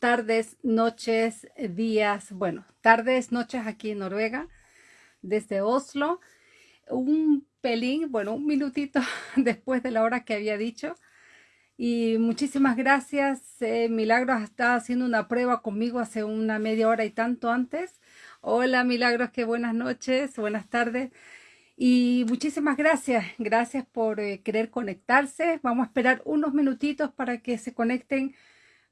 tardes, noches, días, bueno, tardes, noches aquí en Noruega, desde Oslo. Un pelín, bueno, un minutito después de la hora que había dicho. Y muchísimas gracias. Eh, Milagros está haciendo una prueba conmigo hace una media hora y tanto antes. Hola Milagros, qué buenas noches, buenas tardes. Y muchísimas gracias, gracias por eh, querer conectarse. Vamos a esperar unos minutitos para que se conecten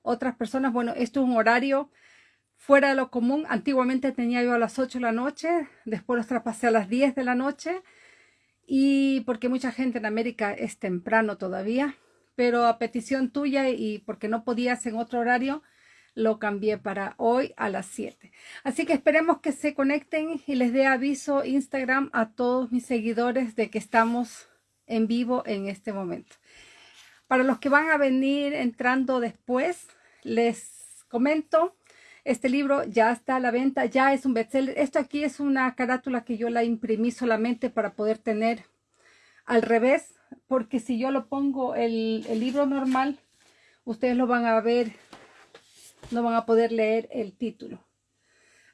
otras personas. Bueno, esto es un horario fuera de lo común. Antiguamente tenía yo a las 8 de la noche, después los traspasé a las 10 de la noche. Y porque mucha gente en América es temprano todavía, pero a petición tuya y porque no podías en otro horario, lo cambié para hoy a las 7. Así que esperemos que se conecten y les dé aviso Instagram a todos mis seguidores de que estamos en vivo en este momento. Para los que van a venir entrando después, les comento, este libro ya está a la venta, ya es un bestseller. Esto aquí es una carátula que yo la imprimí solamente para poder tener al revés, porque si yo lo pongo el, libro normal, ustedes lo van a ver no van a poder leer el título.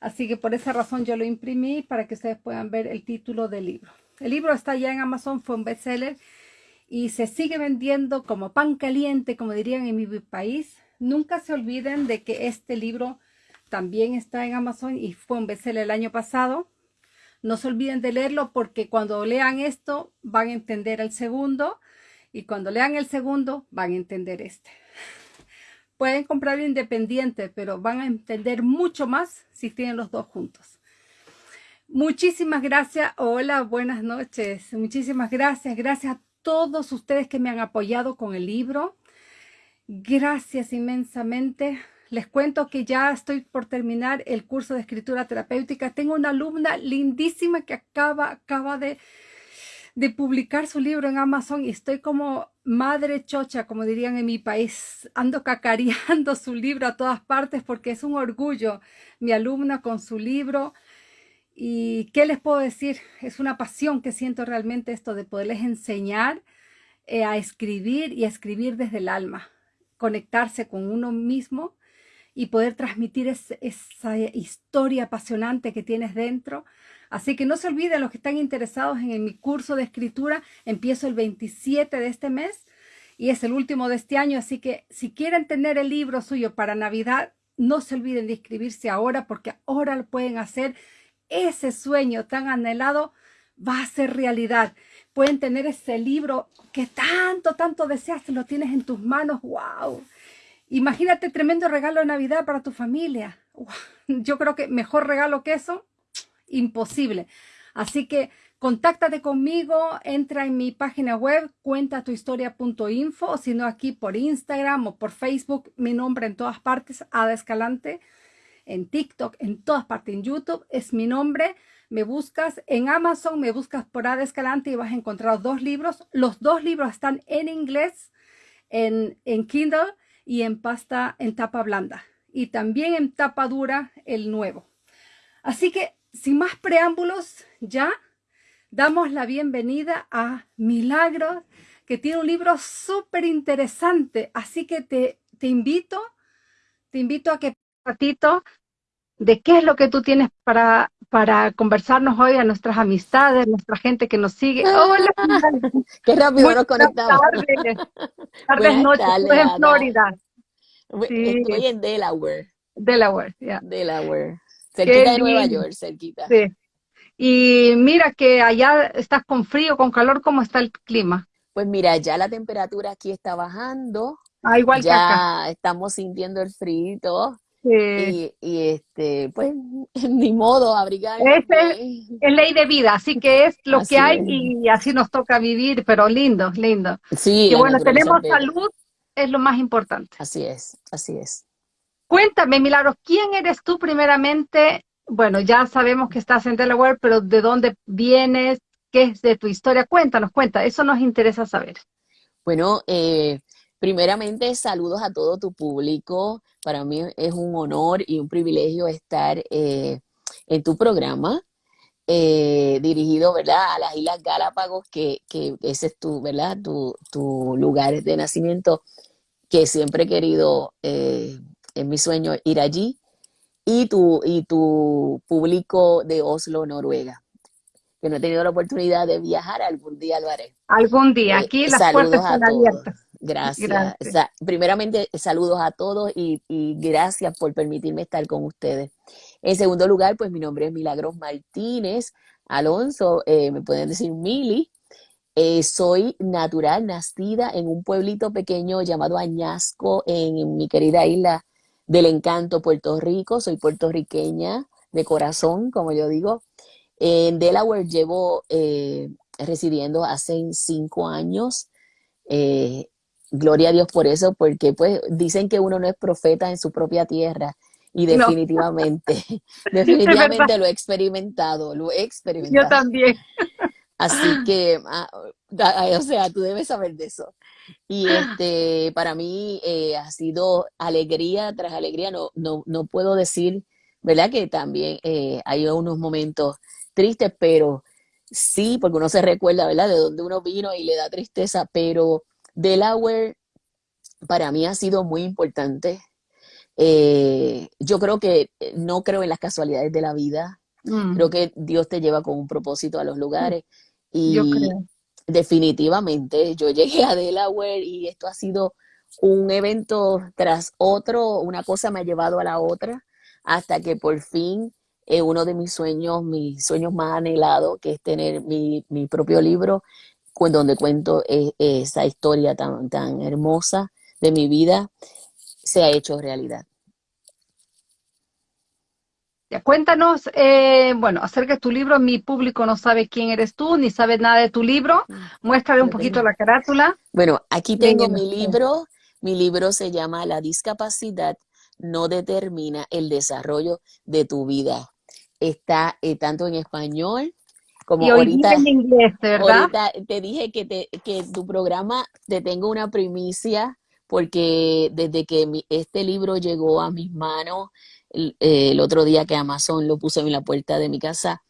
Así que por esa razón yo lo imprimí para que ustedes puedan ver el título del libro. El libro está ya en Amazon, fue un bestseller y se sigue vendiendo como pan caliente, como dirían en mi país. Nunca se olviden de que este libro también está en Amazon y fue un bestseller el año pasado. No se olviden de leerlo porque cuando lean esto van a entender el segundo y cuando lean el segundo van a entender este. Pueden comprar independiente, pero van a entender mucho más si tienen los dos juntos. Muchísimas gracias. Hola, buenas noches. Muchísimas gracias. Gracias a todos ustedes que me han apoyado con el libro. Gracias inmensamente. Les cuento que ya estoy por terminar el curso de escritura terapéutica. Tengo una alumna lindísima que acaba, acaba de publicar su libro en Amazon y estoy como madre chocha, como dirían en mi país, ando cacareando su libro a todas partes porque es un orgullo mi alumna con su libro. ¿Y qué les puedo decir? Es una pasión que siento realmente esto de poderles enseñar eh, a escribir y a escribir desde el alma, conectarse con uno mismo y poder transmitir esa historia apasionante que tienes dentro Así que no se olviden los que están interesados en, mi curso de escritura. Empiezo el 27 de este mes y es el último de este año. Así que si quieren tener el libro suyo para Navidad, no se olviden de inscribirse ahora porque ahora lo pueden hacer. Ese sueño tan anhelado va a ser realidad. Pueden tener ese libro que tanto, tanto deseas, lo tienes en tus manos. ¡Wow! Imagínate tremendo regalo de Navidad para tu familia. Yo creo que mejor regalo que eso imposible. Así que contáctate conmigo, entra en mi página web, cuentatuhistoria.info, o si no aquí por Instagram o por Facebook, mi nombre en todas partes, Ada Escalante, en TikTok, en todas partes, en YouTube, es mi nombre. Me buscas en Amazon, me buscas por Ada Escalante y vas a encontrar dos libros. Los dos libros están en inglés, en, en Kindle y en pasta en tapa blanda. Y también en tapa dura el nuevo. Así que sin más preámbulos, ya damos la bienvenida a Milagros, que tiene un libro súper interesante. Así que te, te invito, te invito a que ratito de qué es lo que tú tienes para, para conversarnos hoy a nuestras amistades, nuestra gente que nos sigue. Hola. qué rápido nos conectamos. Tardes, tardes noches. Estoy en Florida. Estoy en Delaware. Delaware, ya. Delaware. Cerquita de Nueva York, cerquita. Sí. Y mira que allá estás con frío, con calor, ¿cómo está el clima? Pues mira, ya la temperatura aquí está bajando. Ah, igual ya que acá. estamos sintiendo el frío sí. y, este, pues, ni modo, abrigar. Es, es, ley de vida, así que es lo que hay y así nos toca vivir, pero lindo, lindo. Sí. Y bueno, tenemos salud, es lo más importante. Así es, así es. Cuéntame, Milagros, ¿quién eres tú primeramente? Bueno, ya sabemos que estás en Delaware, pero ¿de dónde vienes? ¿Qué es de tu historia? Cuéntanos, cuenta, eso nos interesa saber. Bueno, eh, primeramente saludos a todo tu público. Para mí es un honor y un privilegio estar eh, en tu programa. Eh, dirigido, ¿verdad? A las Islas Galápagos, que, que ese es tu, ¿verdad? Tu, tu lugar de nacimiento, que siempre he querido es mi sueño ir allí. Y tu, y tu público de Oslo, Noruega, que no he tenido la oportunidad de viajar, algún día lo haré. Algún día, Eh, aquí las puertas están abiertas. Gracias. Gracias. Primeramente, saludos a todos y, y gracias por permitirme estar con ustedes. En segundo lugar, pues mi nombre es Milagros Martínez Alonso, eh, me pueden decir Mili. Eh, soy natural, nacida en un pueblito pequeño llamado Añasco, en mi querida isla del encanto, Puerto Rico. Soy puertorriqueña de corazón, como yo digo. En Delaware llevo eh, residiendo hace cinco años. Eh, gloria a Dios por eso, porque pues dicen que uno no es profeta en su propia tierra. Y No. definitivamente, definitivamente lo he experimentado, lo he experimentado. Yo también. Así que, ah, o sea, tú debes saber de eso. Y este, para mí eh, ha sido alegría tras alegría. No, no, no puedo decir, ¿verdad? Que también eh, hay unos momentos tristes, pero sí, porque uno se recuerda, ¿verdad? De dónde uno vino y le da tristeza, pero Delaware para mí ha sido muy importante. Eh, yo creo que eh, no creo en las casualidades de la vida. Mm, Creo que Dios te lleva con un propósito a los lugares yo y creo. definitivamente yo llegué a Delaware y esto ha sido un evento tras otro, una cosa me ha llevado a la otra hasta que por fin eh, uno de mis sueños, mis sueños más anhelados, que es tener mi, mi propio libro donde cuento eh, esa historia tan, tan hermosa de mi vida, se ha hecho realidad. Ya, cuéntanos, eh, bueno, acerca de tu libro. Mi público no sabe quién eres tú, ni sabe nada de tu libro. Muéstrale un poquito la carátula. Bueno, aquí ¿Quién tengo mi libro. Mi libro se llama La discapacidad no determina el desarrollo de tu vida. Está eh, tanto en español como Y hoy ahorita, en inglés, ¿verdad? ahorita te dije que, te, que tu programa te tengo una primicia porque desde que mi- este libro llegó a mis manos el, eh, el otro día que Amazon lo puso en la puerta de mi casa,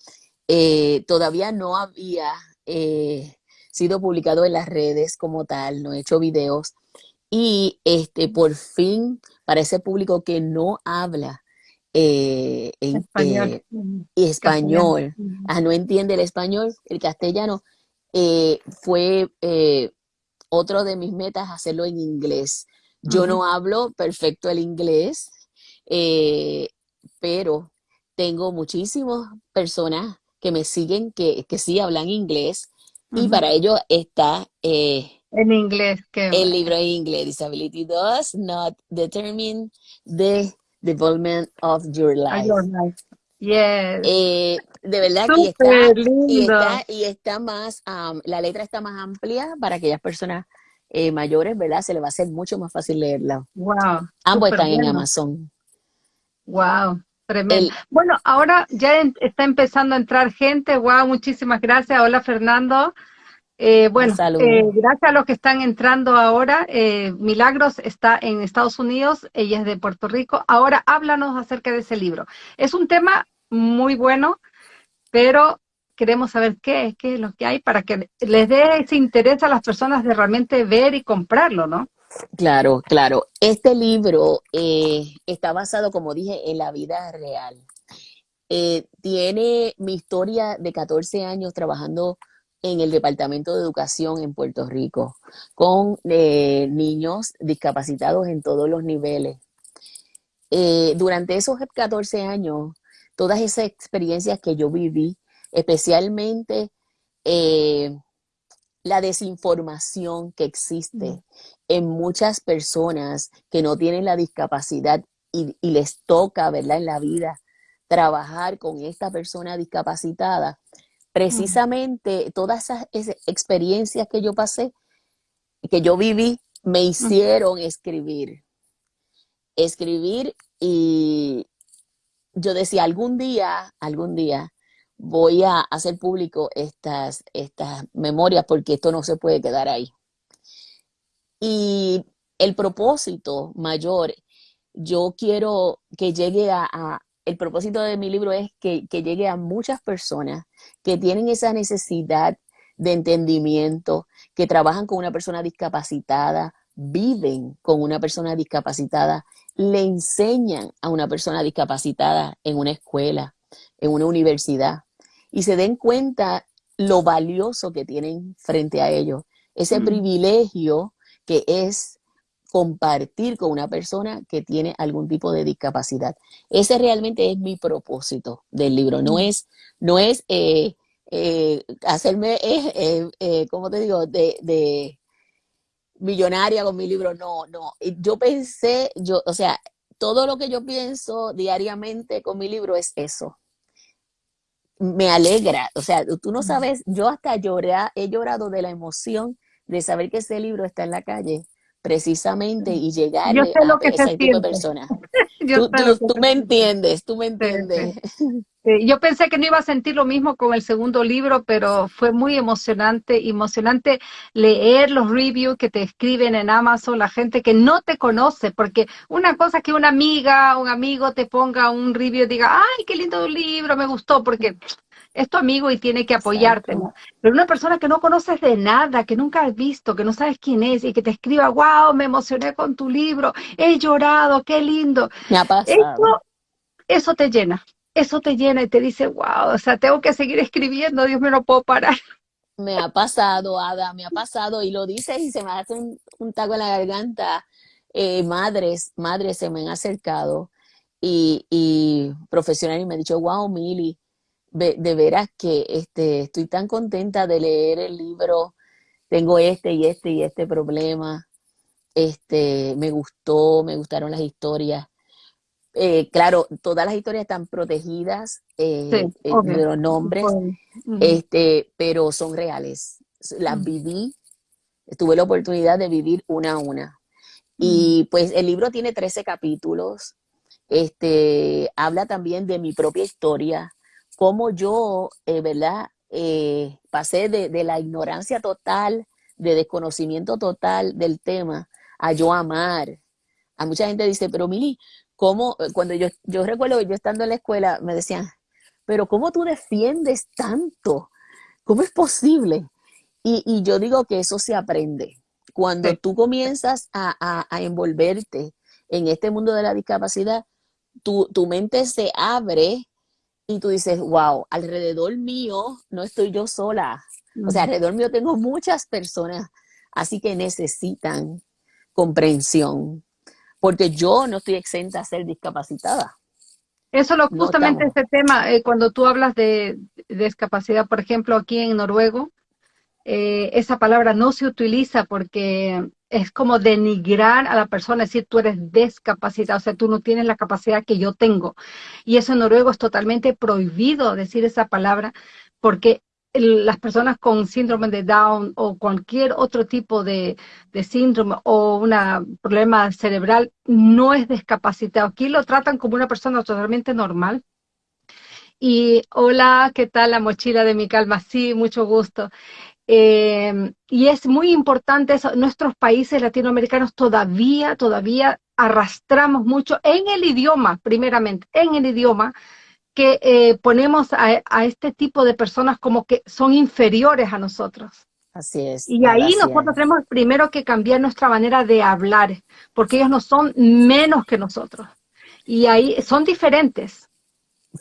eh, todavía no había eh, sido publicado en las redes como tal, no he hecho videos. Y este, por fin, para ese público que no habla eh, en, Español. eh, Mm, español, ah, no entiende el español, el castellano, eh, fue eh, otro de mis metas hacerlo en inglés. Yo no hablo perfecto el inglés, eh, pero tengo muchísimas personas que me siguen que, que sí hablan inglés y para ello está En inglés, el libro en inglés, Disability Does Not Determine the Development of Your Life. Yes. Eh, de verdad que está, y está, y está más, am, la letra está más amplia para aquellas personas eh, mayores, ¿verdad? Se le va a hacer mucho más fácil leerla. Wow. Ambos están en. Amazon. Wow. Tremendo. El, Bueno, ahora ya en- está empezando a entrar gente. Wow, muchísimas gracias. Hola, Fernando. Eh, bueno, eh, gracias a los que están entrando ahora. eh, Milagros está en Estados Unidos, ella es de Puerto Rico. Ahora háblanos acerca de ese libro. Es un tema muy bueno, pero queremos saber qué es, qué es lo que hay para que les dé ese interés a las personas de realmente ver y comprarlo, ¿no? Claro, claro. Este libro eh, está basado, como dije, en la vida real. Tiene mi historia de 14 años trabajando en el Departamento de Educación en Puerto Rico, con eh, niños discapacitados en todos los niveles. Eh, durante esos 14 años, todas esas experiencias que yo viví, especialmente eh, la desinformación que existe en muchas personas que no tienen la discapacidad y, y les toca, ¿verdad? En la vida trabajar con esta persona discapacitada. Precisamente todas esas, esas experiencias que yo pasé, que yo viví, me hicieron escribir. Escribir y yo decía, algún día, algún día voy a hacer público estas, estas memorias porque esto no se puede quedar ahí. Y el propósito mayor, yo quiero que llegue a, a- el propósito de mi libro es que, que llegue a muchas personas que tienen esa necesidad de entendimiento, que trabajan con una persona discapacitada, viven con una persona discapacitada le enseñan a una persona discapacitada en una escuela, en una universidad, y se den cuenta lo valioso que tienen frente a ellos, ese Mm. privilegio que es compartir con una persona que tiene algún tipo de discapacidad. Ese realmente es mi propósito del libro. No Mm. es, no es eh, eh, hacerme, eh, eh, ¿cómo te digo?, de, de millonaria con mi libro. No, no. Yo pensé, yo, o sea, todo lo que yo pienso diariamente con mi libro es eso. Me alegra, o sea, tú no Mm. sabes, yo hasta lloré, he llorado de la emoción de saber que ese libro está en la calle, precisamente, y Yo llegarle sé lo a que se ese tipo de personas. Yo Tú, me entiendes, tú me entiendes. sí. Sí, Yo pensé que no iba a sentir lo mismo con el segundo libro, pero fue muy emocionante, emocionante leer los reviews que te escriben en Amazon, la gente que no te conoce, porque una cosa es que una amiga, un amigo te ponga un review y diga, ay, qué lindo libro, me gustó, porque es tu amigo y tiene que apoyarte. ¿no? Pero una persona que no conoces de nada, que nunca has visto, que no sabes quién es y que te escriba, wow, me emocioné con tu libro, he llorado, qué lindo. Me ha pasado. Eso, eso te llena, eso te llena y te dice, wow, o sea, tengo que seguir escribiendo, Dios me lo puedo parar. Me ha pasado, Ada, me ha pasado, y lo dices y se me hace un, un taco en la garganta. Eh, madres, madres se me han acercado y, y profesionales y me han dicho, wow, Mili, de, de veras que este, estoy tan contenta de leer el libro, tengo este y este y este problema, este, me gustó, me gustaron las historias. Eh, claro, todas las historias están protegidas eh, Sí, eh, de los nombres, este, pero son reales. Las Mm. viví, tuve la oportunidad de vivir una a una. Mm. Y pues el libro tiene 13 capítulos. Este, habla también de mi propia historia, cómo yo, eh, ¿verdad? Eh, pasé de, de la ignorancia total, de desconocimiento total del tema, a yo amar. A mucha gente dice, pero Mili, ¿cómo? Cuando yo, yo recuerdo que yo estando en la escuela, me decían, pero ¿cómo tú defiendes tanto? ¿Cómo es posible? Y, y yo digo que eso se aprende. Cuando Sí. tú comienzas a, a- a envolverte en este mundo de la discapacidad, tu, tu mente se abre y tú dices, wow, alrededor mío no estoy yo sola. O sea, alrededor mío tengo muchas personas, así que necesitan comprensión, porque yo no estoy exenta a ser discapacitada. Eso lo, No justamente estamos. este tema, eh, cuando tú hablas de, de discapacidad, por ejemplo, aquí en Noruego, eh, esa palabra no se utiliza porque es como denigrar a la persona, decir tú eres discapacitado, o sea, tú no tienes la capacidad que yo tengo. Y eso en Noruego es totalmente prohibido decir esa palabra porque las personas con síndrome de Down o cualquier otro tipo de, de síndrome o un problema cerebral no es discapacitado. Aquí lo tratan como una persona totalmente normal. Y hola, ¿qué tal la mochila de mi calma? Sí, mucho gusto. Eh, y es muy importante eso. Nuestros países latinoamericanos todavía, todavía arrastramos mucho en el idioma, primeramente, en el idioma, que eh, ponemos a, a, este tipo de personas como que son inferiores a nosotros. Así es. Y ahí nosotros es. tenemos primero que cambiar nuestra manera de hablar, porque ellos no son menos que nosotros. Y ahí son diferentes.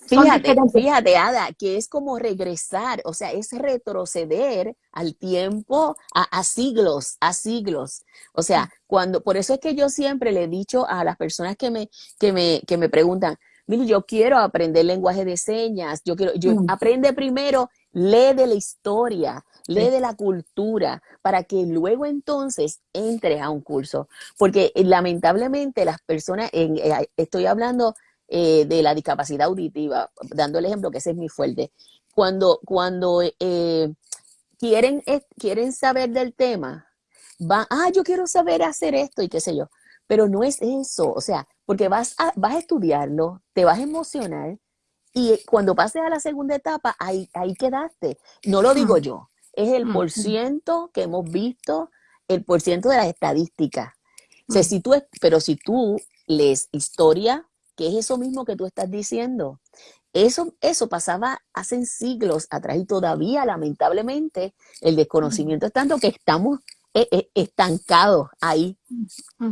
Fíjate, fíjate, Ada, que es como regresar, o sea, es retroceder al tiempo, a, a, siglos, a siglos. O sea, cuando, por eso es que yo siempre le he dicho a las personas que me, que me, que me preguntan, Mili, yo quiero aprender lenguaje de señas, yo quiero, yo, mm. aprende primero, lee de la historia, lee sí. de la cultura, para que luego entonces entres a un curso. Porque eh, lamentablemente las personas, en, eh, estoy hablando eh, de la discapacidad auditiva, dando el ejemplo que ese es muy fuerte. Cuando, cuando eh, quieren, eh, quieren saber del tema, van, ah, yo quiero saber hacer esto y qué sé yo. Pero no es eso, o sea, porque vas a, vas a estudiarlo, te vas a emocionar y cuando pases a la segunda etapa, ahí, ahí quedaste. No lo digo yo, es el por ciento que hemos visto, el por ciento de las estadísticas. O sea, si tú, pero si tú lees historia, que es eso mismo que tú estás diciendo. Eso, eso pasaba hace siglos atrás y todavía, lamentablemente, el desconocimiento es tanto que estamos eh, eh, estancados ahí.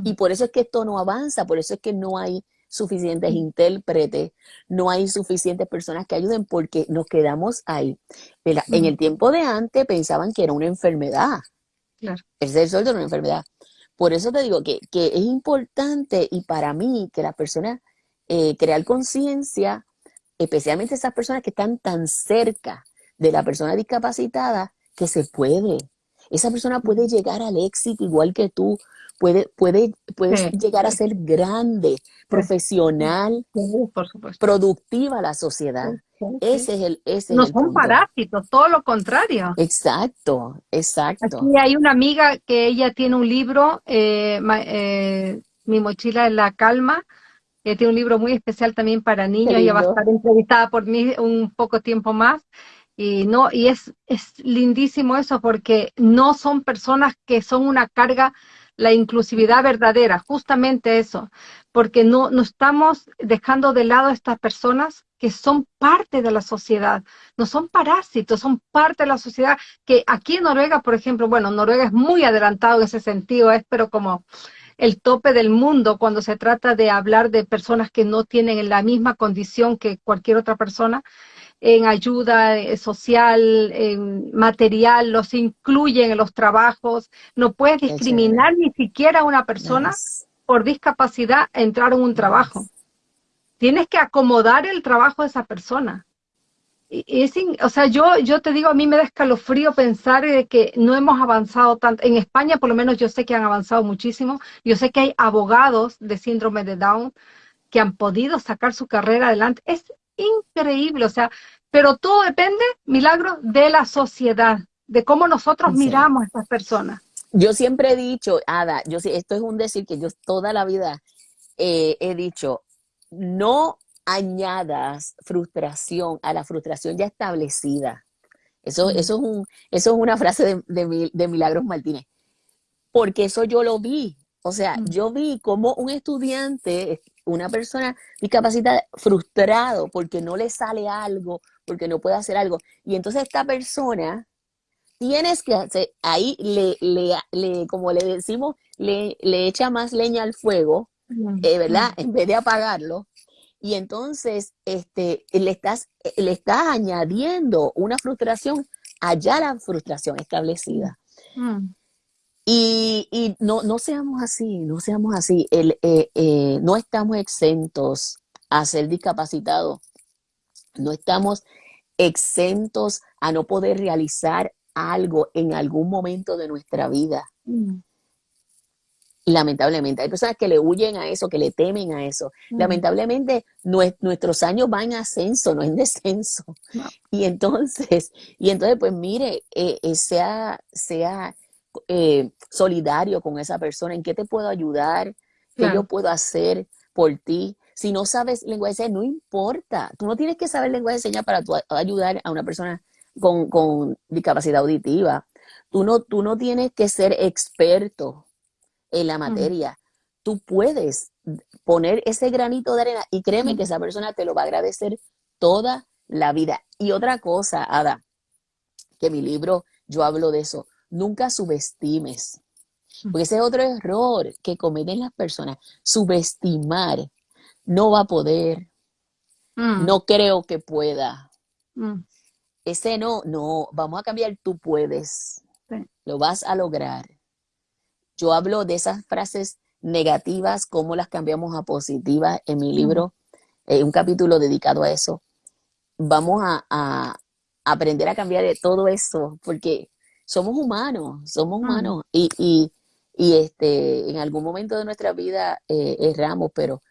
Y por eso es que esto no avanza, por eso es que no hay suficientes intérpretes, no hay suficientes personas que ayuden porque nos quedamos ahí. En el tiempo de antes pensaban que era una enfermedad. Claro. El ser sordo era una enfermedad. Por eso te digo que, que es importante y para mí que las personas eh, crear conciencia, especialmente esas personas que están tan cerca de la persona discapacitada, que se puede. Esa persona puede llegar al éxito igual que tú, puede, puede, puedes Sí, llegar a ser grande, profesional, Sí, por supuesto. productiva a la sociedad. Ese es el, ese No es el son punto. parásitos, todo lo contrario. Exacto, exacto. Aquí hay una amiga que ella tiene un libro, eh, ma- eh, Mi mochila en la calma, que tiene un libro muy especial también para niños. Ella va a estar entrevistada por mí un poco tiempo más. Y no, y es, es lindísimo eso porque no son personas que son una carga, la inclusividad verdadera, justamente eso, porque no, no estamos dejando de lado a estas personas que son parte de la sociedad, no son parásitos, son parte de la sociedad, que aquí en Noruega, por ejemplo, bueno, Noruega es muy adelantado en ese sentido, es pero como el tope del mundo cuando se trata de hablar de personas que no tienen la misma condición que cualquier otra persona en ayuda eh, social, en material, los incluyen en los trabajos. No puedes discriminar ni siquiera a una persona por discapacidad a entrar en un trabajo. Tienes que acomodar el trabajo de esa persona. Es o sea, yo, yo te digo, a mí me da escalofrío pensar que no hemos avanzado tanto. En España, por lo menos, yo sé que han avanzado muchísimo. Yo sé que hay abogados de síndrome de Down que han podido sacar su carrera adelante. Es increíble, o sea, pero todo depende, milagro, de la sociedad, de cómo nosotros Sí. miramos a estas personas. Yo siempre he dicho, Ada, yo esto es un decir que yo toda la vida eh, he dicho, no añadas frustración a la frustración ya establecida. Eso, Mm. eso, es, un, eso es una frase de, de, Mil- de Milagros Martínez, porque eso yo lo vi. O sea, Mm. yo vi como un estudiante, una persona discapacitada, frustrado porque no le sale algo, porque no puede hacer algo. Y entonces esta persona tienes que hacer, ahí le, le, le- como le decimos, le, le echa más leña al fuego, Mm, eh, ¿verdad? En vez de apagarlo. Y entonces este, le, estás, le estás añadiendo una frustración allá a la frustración establecida. mm, Y, y no, no seamos así, no seamos así. El, eh, eh, no estamos exentos a ser discapacitados. No estamos exentos a no poder realizar algo en algún momento de nuestra vida. mm, Lamentablemente, hay personas que le huyen a eso, que le temen a eso. mm. Lamentablemente, nue- nuestros años van en ascenso, no en descenso. No. Y entonces, y entonces, pues mire, eh, eh, sea, sea eh, solidario con esa persona. ¿En qué te puedo ayudar? ¿Qué yo puedo hacer por ti? Si no sabes lenguaje de señas, no importa. Tú no tienes que saber lenguaje de señas para a- ayudar a una persona con, con discapacidad auditiva. Tú no, tú no tienes que ser experto en la materia. Tú puedes poner ese granito de arena y créeme que esa persona te lo va a agradecer toda la vida. Y otra cosa, Ada, que mi libro yo hablo de eso, nunca subestimes, porque ese es otro error que cometen las personas, subestimar. No va a poder, mm, no creo que pueda. mm. Ese no, no, vamos a cambiar, tú puedes, Sí. lo vas a lograr. Yo hablo de esas frases negativas, cómo las cambiamos a positivas en mi libro, eh, un capítulo dedicado a eso. Vamos a, a aprender a cambiar de todo eso, porque somos humanos, somos humanos y, y, y este, en algún momento de nuestra vida eh, erramos, pero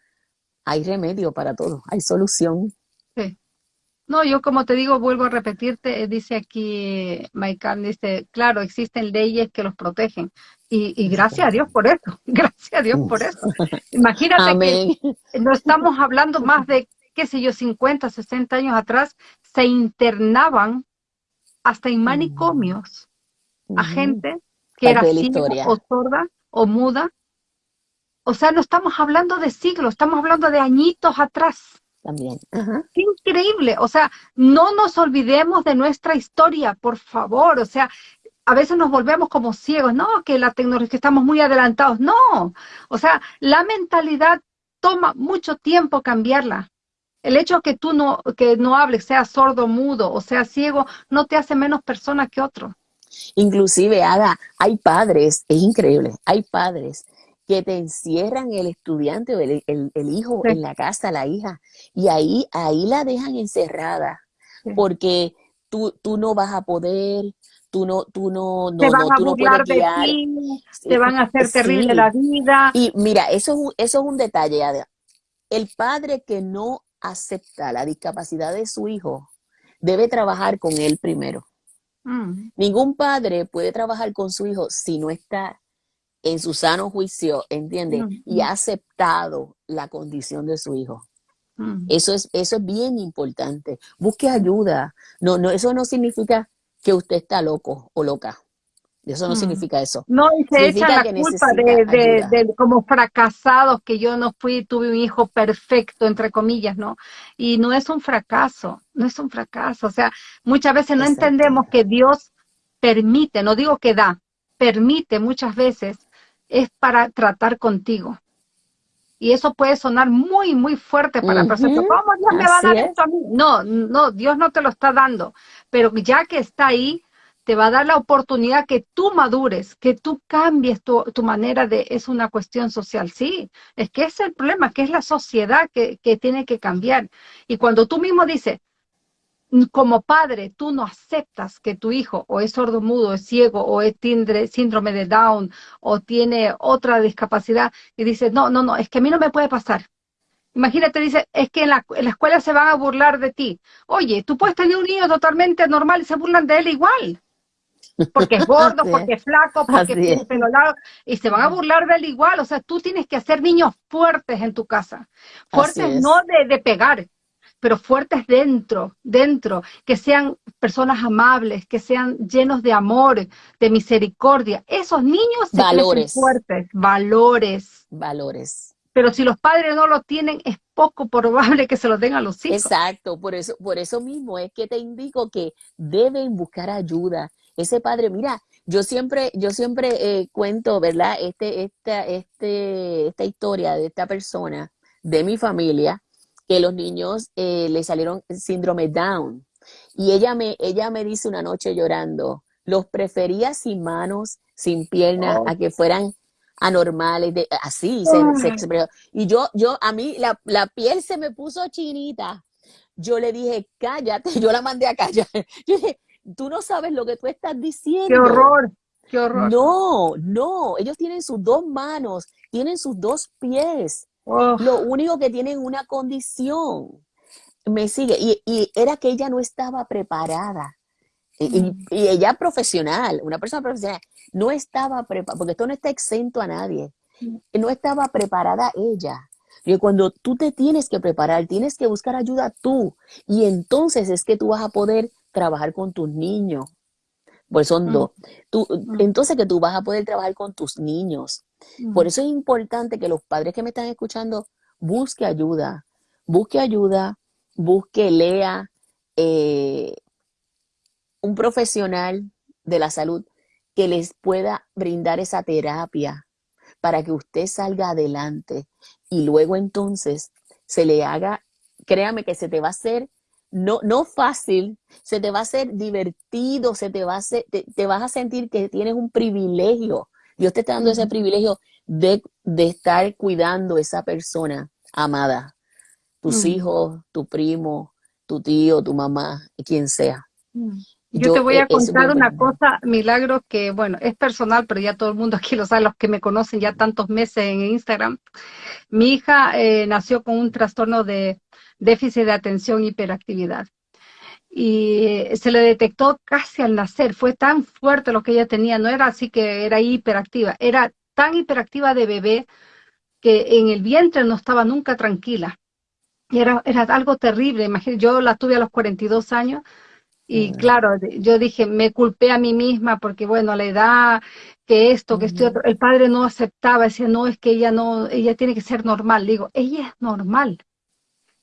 hay remedio para todo, hay solución. Sí. No, yo como te digo, vuelvo a repetirte, eh, dice aquí Maikán, dice, claro, existen leyes que los protegen. Y, y gracias a Dios por eso, gracias a Dios por eso. Imagínate que no estamos hablando más de, qué sé yo, 50, 60 años atrás, se internaban hasta en Mm, manicomios a ujú. gente que era Parte ciega o sorda o muda. O sea, no estamos hablando de siglos, estamos hablando de añitos atrás. También. Ajá. Qué increíble. O sea, no nos olvidemos de nuestra historia, por favor. O sea, a veces nos volvemos como ciegos, no, que la tecnología, que estamos muy adelantados, no, o sea, la mentalidad toma mucho tiempo cambiarla. El hecho que tú no, que no hables, sea sordo, mudo o sea ciego, no te hace menos persona que otro. Inclusive, Ada, hay padres, es increíble, hay padres que te encierran el estudiante o el, hijo en la casa, la hija, y ahí, ahí la dejan encerrada, porque tú, tú no vas a poder, tú no, tú no, no, te van no, a tú no burlar puedes guiar. de ti, te van a hacer terrible Sí. la vida. Y mira, eso es un, eso es un detalle, Ada. El padre que no acepta la discapacidad de su hijo debe trabajar con él primero. Mm, Ningún padre puede trabajar con su hijo si no está en su sano juicio, ¿entiendes? Mm, Y mm. ha aceptado la condición de su hijo. mm. Eso es, eso es bien importante. Busque ayuda. No, no, eso no significa que usted está loco o loca. Eso no Mm. significa eso. No, y se Significa echan la que culpa de, de, de como fracasados que yo no fui, tuve un hijo perfecto, entre comillas, ¿no? Y no es un fracaso, no es un fracaso. O sea, muchas veces no entendemos que Dios permite, no digo que da, permite muchas veces, es para tratar contigo. Y eso puede sonar muy, muy fuerte para persona. Ujú, ¿Cómo Dios me va a dar es. esto a mí? No, no, Dios no te lo está dando. Pero ya que está ahí, te va a dar la oportunidad que tú madures, que tú cambies tu, tu manera de, es una cuestión social, sí, es que es el problema, que es la sociedad que, que tiene que cambiar. Y cuando tú mismo dices, como padre, tú no aceptas que tu hijo o es sordomudo, es ciego, o es tindre- síndrome de Down, o tiene otra discapacidad, y dices, no, no, no, es que a mí no me puede pasar. Imagínate, dice, es que en la, en la escuela se van a burlar de ti. Oye, tú puedes tener un niño totalmente normal y se burlan de él igual. Porque es gordo, porque es. flaco, porque tiene pelo largo, y se van a burlar de él igual. O sea, tú tienes que hacer niños fuertes en tu casa. Fuertes es. no de, de pegar, pero fuertes dentro, dentro, que sean personas amables, que sean llenos de amor, de misericordia. Esos niños se Valores. fuertes, valores. Valores. Pero si los padres no lo tienen, es poco probable que se los den a los hijos. Exacto, por eso, por eso mismo es que te indico que deben buscar ayuda. Ese padre, mira, yo siempre, yo siempre eh, cuento, ¿verdad? Este, esta, este, esta historia de esta persona, de mi familia, que los niños eh, le salieron síndrome Down. Y ella me, ella me dice una noche llorando, los prefería sin manos, sin piernas, Oh. a que fueran anormales, de, así se, se. Y yo, yo, a mí la, la piel se me puso chinita. Yo le dije, cállate, yo la mandé a callar. Yo dije, tú no sabes lo que tú estás diciendo. Qué horror, qué horror. No, no, ellos tienen sus dos manos, tienen sus dos pies. Oh, Lo único que tienen una condición. Me sigue. Y, y era que ella no estaba preparada. Y, Mm. y ella profesional, una persona profesional, no estaba preparada, porque esto no está exento a nadie. Mm. No estaba preparada ella. Y cuando tú te tienes que preparar, tienes que buscar ayuda tú. Y entonces es que tú vas a poder trabajar con tus niños. Pues son Mm. dos. Tú, Mm. entonces que tú vas a poder trabajar con tus niños. Mm, Por eso es importante que los padres que me están escuchando busque ayuda, busque ayuda, busque, lea eh, un profesional de la salud que les pueda brindar esa terapia para que usted salga adelante y luego entonces se le haga, créame que se te va a hacer no, no fácil, se te va a hacer divertido, se te va a hacer, te, te vas a sentir que tienes un privilegio. Dios te está dando ese privilegio de, de estar cuidando a esa persona amada. Tus Mm. hijos, tu primo, tu tío, tu mamá, quien sea. mm. Yo, Yo, te voy a es contar una cosa, Milagro, que bueno, es personal, pero ya todo el mundo aquí lo sabe, los que me conocen ya tantos meses en Instagram. Mi hija eh, nació con un trastorno de déficit de atención y hiperactividad. Y se le detectó casi al nacer, fue tan fuerte lo que ella tenía, no era así que era hiperactiva, era tan hiperactiva de bebé que en el vientre no estaba nunca tranquila. Y era, era algo terrible, imagínate, yo la tuve a los 42 años y claro, yo dije, me culpé a mí misma porque bueno, la edad, que esto, que esto y Ujú. otro. El padre no aceptaba, decía, no, es que ella no, ella tiene que ser normal. Le digo, ella es normal.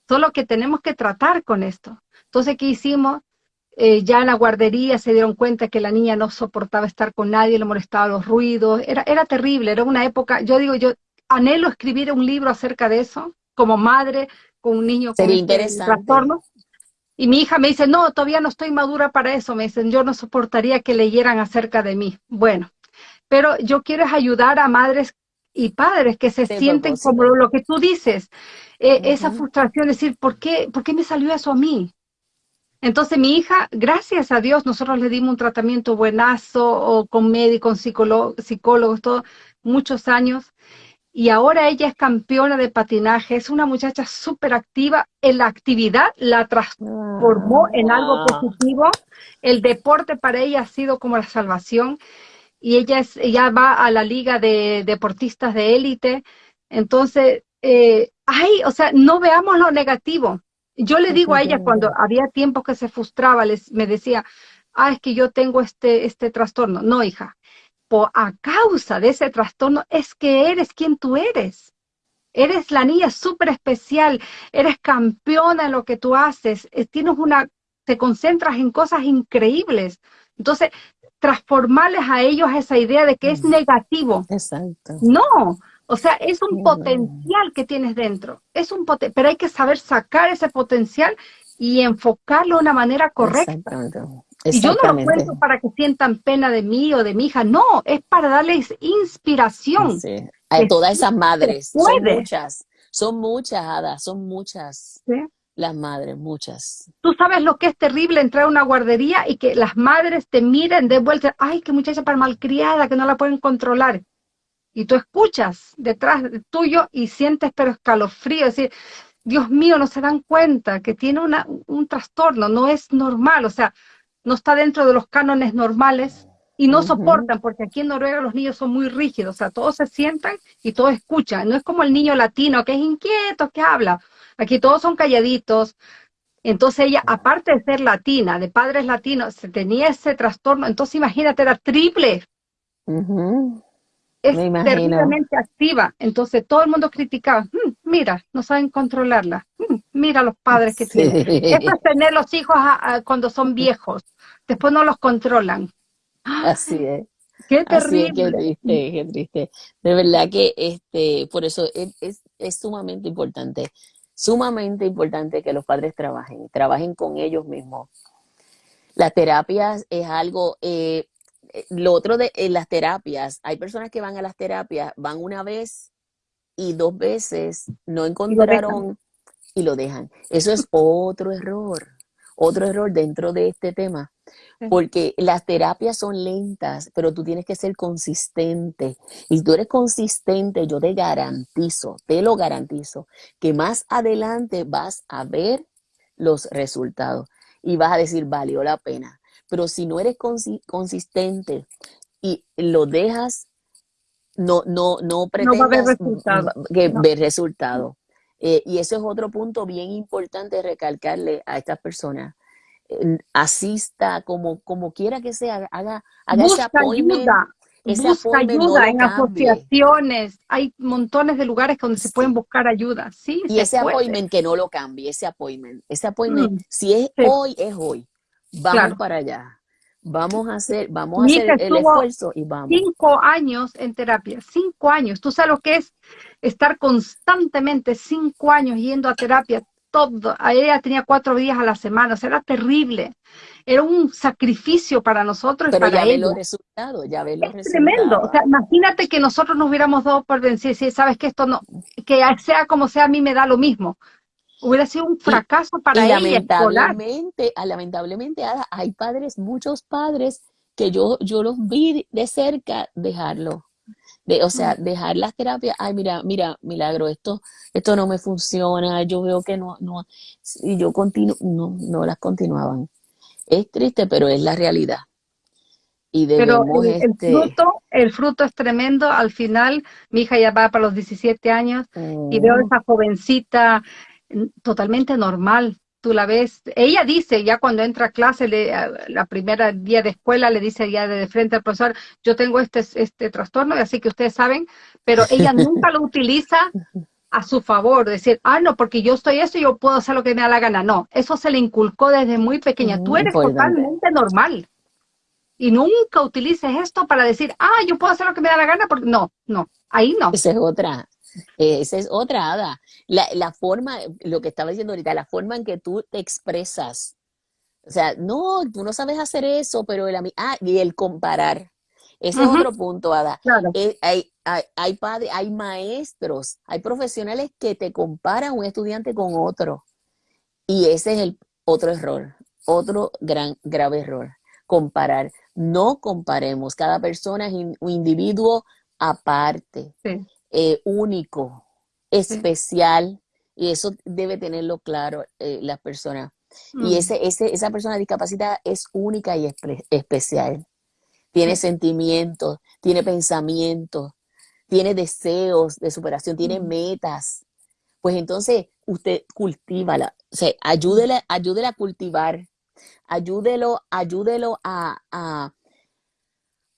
Solo que tenemos que tratar con esto. Entonces, ¿qué hicimos? eh, ya en la guardería se dieron cuenta que la niña no soportaba estar con nadie, le molestaba los ruidos, era, era terrible, era una época, yo digo, yo anhelo escribir un libro acerca de eso, como madre, con un niño con este trastorno. Y mi hija me dice, no, todavía no estoy madura para eso, me dicen, yo no soportaría que leyeran acerca de mí. Bueno, pero yo quiero ayudar a madres y padres que se sienten como lo, que tú dices, eh, esa frustración, decir, ¿por qué, ¿por qué me salió eso a mí? Entonces mi hija, gracias a Dios, nosotros le dimos un tratamiento buenazo, o con médicos, psicólogos, todo, muchos años, y ahora ella es campeona de patinaje, es una muchacha súper activa, en la actividad la transformó en algo ah. positivo, el deporte para ella ha sido como la salvación, y ella, es, ella va a la liga de deportistas de élite, entonces, eh, ay, o sea, no veamos lo negativo, yo le digo a ella cuando había tiempos que se frustraba, les, me decía, ah, es que yo tengo este, este trastorno. No, hija, por, a causa de ese trastorno es que eres quien tú eres. Eres la niña súper especial, eres campeona en lo que tú haces, eh, tienes una, te concentras en cosas increíbles. Entonces, transformarles a ellos esa idea de que es negativo. Exacto. No, o sea, es un potencial que tienes dentro, es un pero hay que saber sacar ese potencial y enfocarlo de una manera correcta. Y yo no lo cuento para que sientan pena de mí o de mi hija, no, es para darles inspiración. Sí. A todas esas madres, son muchas, son muchas, hadas, son muchas. Las madres, muchas. Tú sabes lo que es terrible entrar a una guardería y que las madres te miren de vuelta, ay, qué muchacha para malcriada, que no la pueden controlar y tú escuchas detrás tuyo y sientes pero escalofrío, es decir, Dios mío, no se dan cuenta que tiene una, un trastorno, no es normal, o sea, no está dentro de los cánones normales y no soportan, porque aquí en Noruega los niños son muy rígidos, o sea, todos se sientan y todos escuchan, no es como el niño latino que es inquieto, que habla, aquí todos son calladitos, entonces ella, aparte de ser latina, de padres latinos, se tenía ese trastorno, entonces imagínate, era triple es terriblemente activa. Entonces todo el mundo criticaba, mm, mira, no saben controlarla, mm, mira los padres que tienen. Eso es tener los hijos cuando son viejos, después no los controlan. Así es. Qué terrible. qué triste, qué triste. De verdad que este, por eso es, es, sumamente importante, sumamente importante que los padres trabajen, trabajen con ellos mismos. Las terapias es algo, eh, lo otro de las terapias, hay personas que van a las terapias, van una vez y dos veces, no encontraron y lo dejan. Eso es otro error, otro error dentro de este tema. Porque las terapias son lentas, pero tú tienes que ser consistente. Y si tú eres consistente, yo te garantizo, te lo garantizo, que más adelante vas a ver los resultados y vas a decir, valió la pena. Pero si no eres consistente y lo dejas, no, no, no pretendas que ver resultado. Eh, y eso es otro punto bien importante recalcarle a estas personas. asista como, como quiera que sea, haga, haga Busca Ayuda. busca ayuda en asociaciones, hay montones de lugares donde se pueden buscar ayuda, sí. Y ese appointment que no lo cambie, ese appointment, ese appointment, mm, si es hoy, es hoy. Vamos para allá. Vamos a hacer, vamos a hacer el esfuerzo y vamos. Cinco años en terapia, cinco años. Tú sabes lo que es estar constantemente cinco años yendo a terapia, todo. Ella tenía cuatro días a la semana, o sea, era terrible. Era un sacrificio para nosotros Pero y para ya ve los resultados, ya ve los es Tremendo. O sea, imagínate que nosotros nos hubiéramos dado por vencido, si sabes que esto no, que sea como sea, a mí me da lo mismo hubiera sido un fracaso para y Lamentablemente, ah, lamentablemente, hay padres, muchos padres que yo, yo los vi de cerca dejarlo. De, o sea, dejar las terapias, ay, mira, mira, milagro, esto, esto no me funciona, yo veo que no, no, y yo continuo, no, no las continuaban. Es triste, pero es la realidad. Y pero el, este fruto, el fruto es tremendo. Al final, mi hija ya va para los 17 años y veo mm. esa jovencita totalmente normal. Tú la ves, ella dice ya cuando entra a clase, le, la primera día de escuela, le dice ya de frente al profesor, yo tengo este, este trastorno, así que ustedes saben, pero ella nunca lo utiliza a su favor, decir, ah, no, porque yo estoy esto y yo puedo hacer lo que me da la gana. No, eso se le inculcó desde muy pequeña. Tú eres totalmente normal. Y nunca utilices esto para decir, ah, yo puedo hacer lo que me da la gana, porque no, no, ahí no. Esa es otra, esa es otra, Ada. La, la forma, lo que estaba diciendo ahorita, la forma en que tú te expresas. O sea, no, tú no sabes hacer eso, pero el, ah, y el comparar. Ese es otro punto, Ada. Eh, hay, hay, hay, padres, hay maestros, hay profesionales que te comparan un estudiante con otro. Y ese es el otro error, otro gran, grave error. Comparar. No comparemos. Cada persona es un individuo aparte, eh, único, especial. Y eso debe tenerlo claro eh, las personas. Y mm. ese, ese, esa persona discapacitada es única y especial tiene sentimientos, tiene pensamientos, tiene deseos de superación, tiene metas. Pues entonces usted cultívala, o sea, ayúdele, ayúdele a cultivar, ayúdelo, ayúdelo a, a,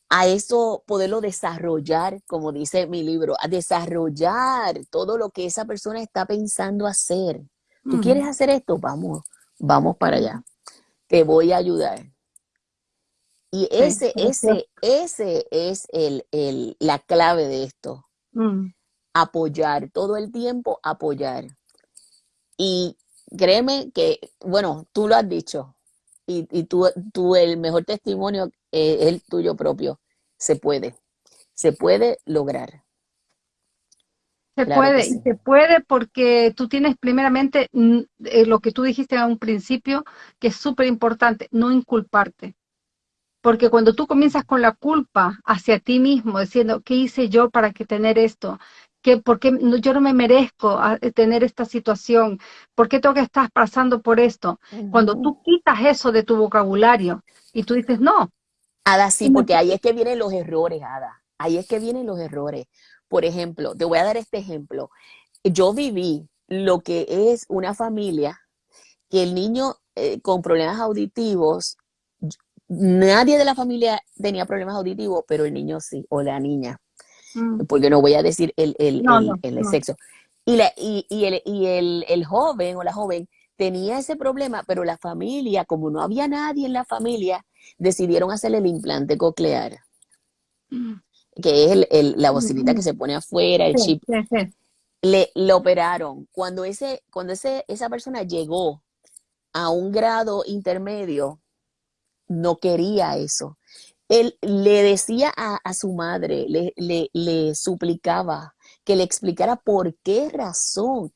a eso poderlo desarrollar, como dice mi libro, a desarrollar todo lo que esa persona está pensando hacer. ¿Tú quieres hacer esto? Vamos, vamos para allá. Te voy a ayudar. Y ese, ese, ese es el, el, la clave de esto. Mm. Apoyar, todo el tiempo apoyar. Y créeme que, bueno, tú lo has dicho, y, y tú, tú, el mejor testimonio es el tuyo propio. Se puede, se puede lograr. Se puede, y se puede porque tú tienes primeramente mm, eh, lo que tú dijiste a un principio, que es súper importante, no inculparte. Porque cuando tú comienzas con la culpa hacia ti mismo, diciendo, ¿qué hice yo para que tener esto? ¿Qué, ¿Por qué yo no me merezco ah, eh, tener esta situación? ¿Por qué tengo que estar pasando por esto? Cuando tú quitas eso de tu vocabulario y tú dices, no. Ada, sí, porque ahí es que vienen los errores, Ada. Ahí es que vienen los errores. Por ejemplo, te voy a dar este ejemplo. Yo viví lo que es una familia que el niño eh, con problemas auditivos Nadie de la familia tenía problemas auditivos, pero el niño sí, o la niña. Mm. Porque no voy a decir el, el, el, sexo. Y, la, y, y, el, y el, el joven o la joven tenía ese problema, pero la familia, como no había nadie en la familia, decidieron hacerle el implante coclear, mm. que es el, la bocinita que se pone afuera, el chip. Le, le, operaron. Cuando, ese, cuando ese, esa persona llegó a un grado intermedio, no quería eso. Él le decía a, su madre, le, le, suplicaba que le explicara por qué razón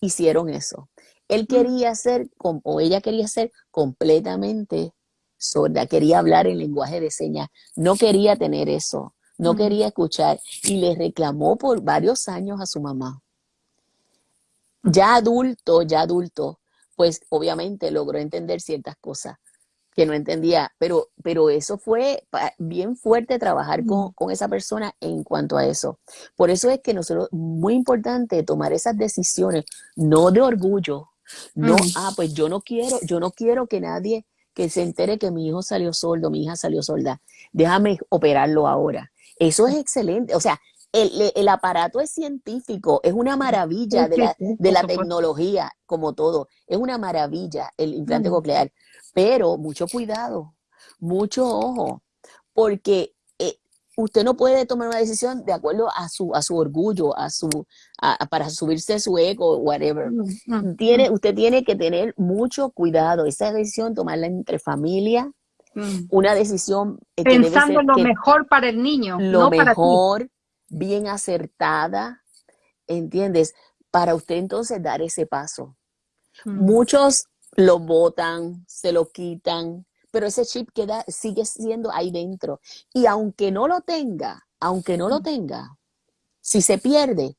hicieron eso. Él mm. quería ser, o ella quería ser completamente sorda, quería hablar en lenguaje de señas, no quería tener eso, no mm. quería escuchar y le reclamó por varios años a su mamá. Ya adulto, ya adulto, pues obviamente logró entender ciertas cosas, que no entendía, pero, pero eso fue bien fuerte trabajar con, con, esa persona en cuanto a eso. Por eso es que nosotros, muy importante tomar esas decisiones, no de orgullo, no, ah, pues yo no quiero, yo no quiero que nadie que se entere que mi hijo salió sordo, mi hija salió sorda, déjame operarlo ahora. Eso es excelente, o sea, el, el, aparato es científico, es una maravilla de la, de la tecnología, como todo, es una maravilla el implante coclear. Pero mucho cuidado, mucho ojo, porque eh, usted no puede tomar una decisión de acuerdo a su, a su orgullo, a su, para subirse su ego, whatever. Mm, mm, tiene, mm. usted tiene que tener mucho cuidado. Esa decisión, tomarla entre familia, una decisión eh, pensando lo mejor para el niño, lo mejor, bien acertada, ¿entiendes? Para usted entonces dar ese paso. Muchos lo botan, se lo quitan, pero ese chip queda, sigue siendo ahí dentro. Y aunque no lo tenga, aunque no lo tenga, si se pierde,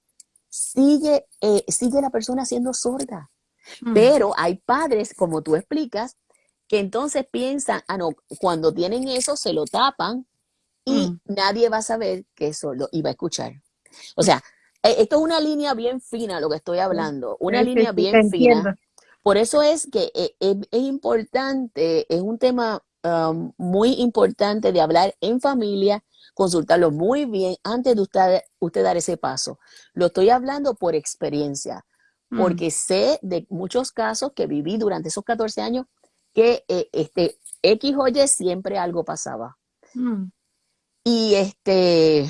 sigue, eh, sigue la persona siendo sorda. Mm. Pero hay padres, como tú explicas, que entonces piensan, ah, no, cuando tienen eso se lo tapan y mm. nadie va a saber que es sordo y va a escuchar. O sea, eh, esto es una línea bien fina lo que estoy hablando, una línea bien fina por eso es que eh, es, importante, es un tema um, muy importante de hablar en familia, consultarlo muy bien antes de usted, usted dar ese paso. Lo estoy hablando por experiencia, Mm, porque sé de muchos casos que viví durante esos 14 años que eh, este X o Y siempre algo pasaba. mm, Y este,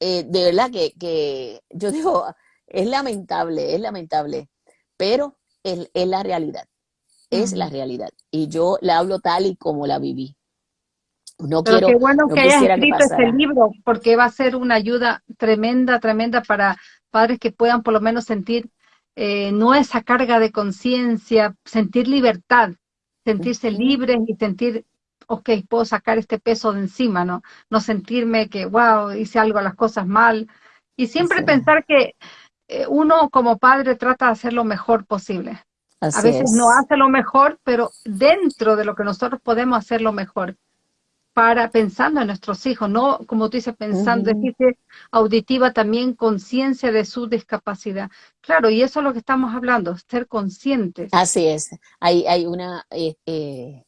eh, de verdad que, que yo digo, es lamentable, es lamentable, pero es, es la realidad, es la realidad. Y yo la hablo tal y como la viví. No Pero quiero, qué bueno no que hayas que escrito este libro, porque va a ser una ayuda tremenda, tremenda para padres que puedan por lo menos sentir eh, no esa carga de conciencia, sentir libertad, sentirse libres y sentir, ok, puedo sacar este peso de encima, ¿no? No sentirme que, wow, hice algo, las cosas mal. Y siempre pensar que uno como padre trata de hacer lo mejor posible. A veces no hace lo mejor, pero dentro de lo que nosotros podemos hacer lo mejor para pensando en nuestros hijos, no como tú dices, pensando, Ujú, dijiste auditiva también conciencia de su discapacidad. Claro, y eso es lo que estamos hablando, ser conscientes. Así es. Hay, hay una, eh, eh,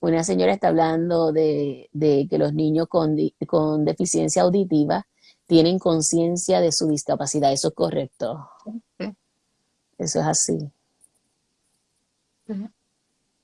una señora está hablando de, de que los niños con, con deficiencia auditiva tienen conciencia de su discapacidad. Eso es correcto. Eso es así. Sí.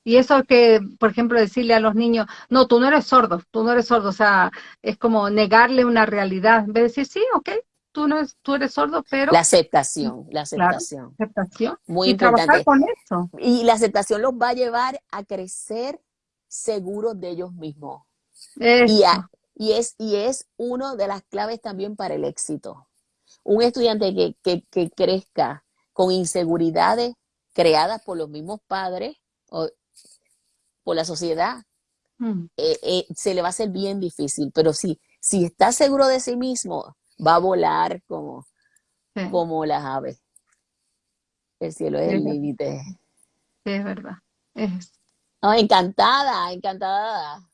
Y eso que, por ejemplo, decirle a los niños, no, tú no eres sordo, tú no eres sordo, o sea, es como negarle una realidad, en vez de decir, sí, ok, tú no eres, tú eres sordo, La pero, aceptación, la aceptación. aceptación, Muy y trabajar importante. con eso. Y la aceptación los va a llevar a crecer seguros de ellos mismos. Y, a- y, es, y es una de las claves también para el éxito. Un estudiante que, que, que crezca con inseguridades creadas por los mismos padres o por la sociedad, mm, eh, eh, se le va a hacer bien difícil. Pero si, si está seguro de sí mismo, va a volar como, sí, como las aves. El cielo es es el límite. sí, es verdad. Es Ah, encantada, encantada.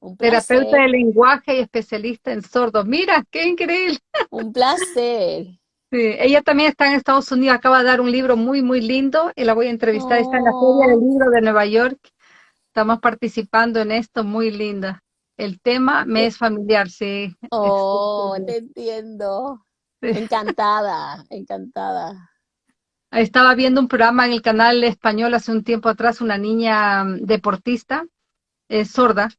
Un terapeuta de lenguaje y especialista en sordos. Mira, qué increíble. un placer. Sí, ella también está en Estados Unidos, acaba de dar un libro muy, muy lindo y la voy a entrevistar. Está en la Feria del Libro de Nueva York. Estamos participando en esto, muy linda. El tema me es familiar, sí. Oh, te entiendo. sí. Encantada, encantada. Estaba viendo un programa en el canal español hace un tiempo atrás, una niña mm, deportista, eh, sorda,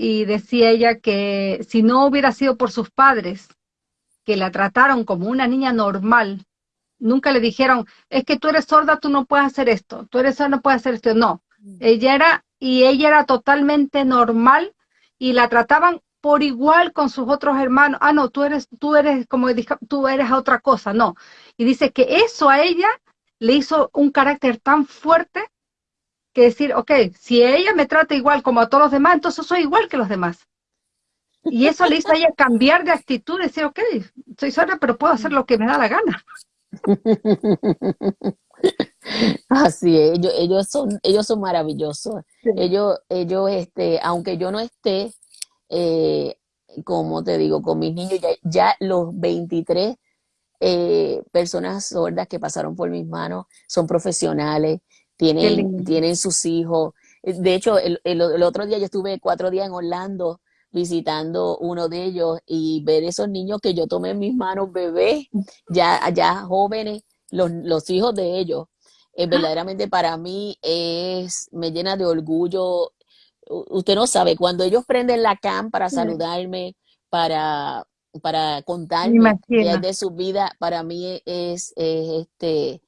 y decía ella que si no hubiera sido por sus padres, que la trataron como una niña normal, nunca le dijeron, es que tú eres sorda, tú no puedes hacer esto, tú eres sorda, no puedes hacer esto. No, ella era, y ella era totalmente normal y la trataban por igual con sus otros hermanos. Ah, no, tú eres, tú eres como, tú eres otra cosa, no. Y dice que eso a ella le hizo un carácter tan fuerte que decir, ok, si ella me trata igual como a todos los demás, entonces soy igual que los demás. Y eso le hizo a ella cambiar de actitud, decir, ok, soy sorda, pero puedo hacer lo que me da la gana. Así es, ellos, ellos son, ellos son maravillosos. Sí. Ellos, ellos, este, aunque yo no esté, eh, como te digo, con mis niños, ya, ya los 23 eh, personas sordas que pasaron por mis manos son profesionales, tienen, tienen sus hijos. De hecho, el, el- el otro día yo estuve cuatro días en Orlando visitando uno de ellos y ver esos niños que yo tomé en mis manos, bebés, ya, ya jóvenes, los, los hijos de ellos. eh, verdaderamente para mí es, me llena de orgullo. Usted no sabe, cuando ellos prenden la cam para saludarme, para, para Me contarme de su vida, para mí es, es, este,